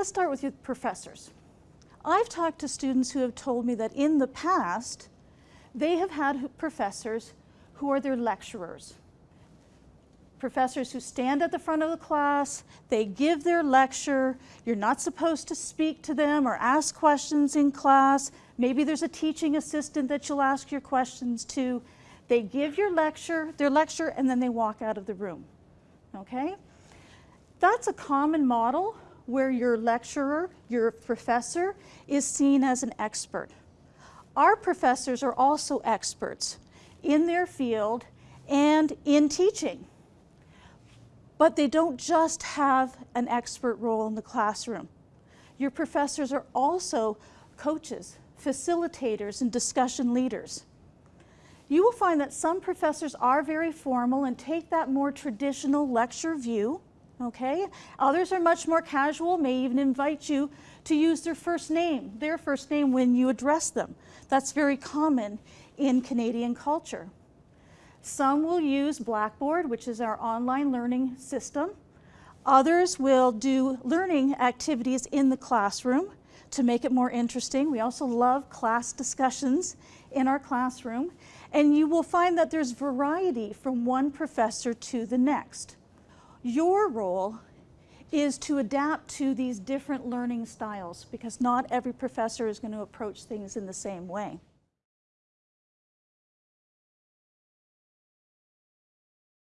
Let's start with your professors. I've talked to students who have told me that in the past, they have had professors who are their lecturers. Professors who stand at the front of the class, they give their lecture, you're not supposed to speak to them or ask questions in class. Maybe there's a teaching assistant that you'll ask your questions to. They give your lecture, their lecture, and then they walk out of the room, okay? That's a common model where your lecturer, your professor, is seen as an expert. Our professors are also experts in their field and in teaching. But they don't just have an expert role in the classroom. Your professors are also coaches, facilitators, and discussion leaders. You will find that some professors are very formal and take that more traditional lecture view, okay? Others are much more casual, may even invite you to use their first name, their first name when you address them. That's very common in Canadian culture. Some will use Blackboard, which is our online learning system. Others will do learning activities in the classroom to make it more interesting. We also love class discussions in our classroom. And you will find that there's variety from one professor to the next. Your role is to adapt to these different learning styles because not every professor is going to approach things in the same way.